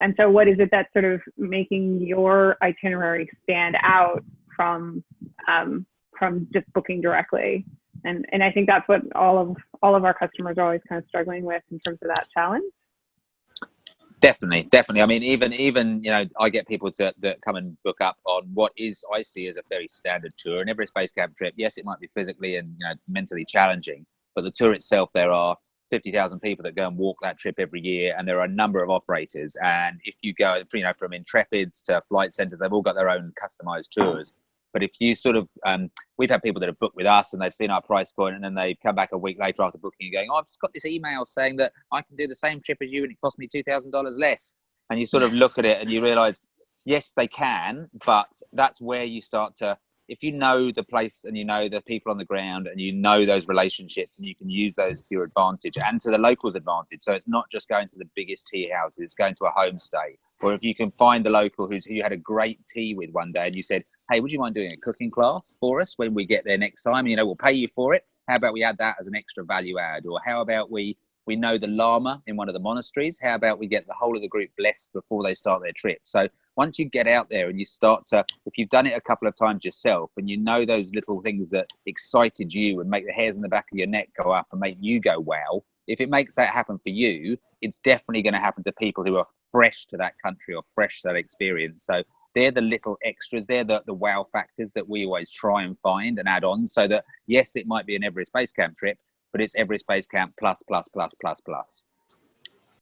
And so, what is it that's sort of making your itinerary stand out from um, from just booking directly? And and I think that's what all of all of our customers are always kind of struggling with in terms of that challenge. Definitely, definitely. I mean, even even you know, I get people to that come and book up on what is I see as a very standard tour. And Everest Base Camp trip, yes, it might be physically and you know mentally challenging, but the tour itself, there are fifty thousand people that go and walk that trip every year, and there are a number of operators. And if you go, you know, from Intrepids to Flight Centre, they've all got their own customized tours. But if you sort of, um, we've had people that have booked with us and they've seen our price point and then they come back a week later after booking and going, oh, I've just got this email saying that I can do the same trip as you and it cost me $2,000 less. And you sort of look at it and you realize, yes, they can, but that's where you start to, if you know the place and you know the people on the ground and you know those relationships and you can use those to your advantage and to the locals' advantage. So it's not just going to the biggest tea houses, it's going to a homestay. Or if you can find the local who's who you had a great tea with one day and you said, hey, would you mind doing a cooking class for us when we get there next time? And, you know, we'll pay you for it. How about we add that as an extra value add? Or how about we we know the lama in one of the monasteries? How about we get the whole of the group blessed before they start their trip? So once you get out there and you start to, if you've done it a couple of times yourself and you know those little things that excited you and make the hairs on the back of your neck go up and make you go wow, if it makes that happen for you, it's definitely going to happen to people who are fresh to that country or fresh to that experience. So they're the little extras they're the, the wow factors that we always try and find and add on so that yes it might be an everest base camp trip but it's everest base camp plus plus plus plus plus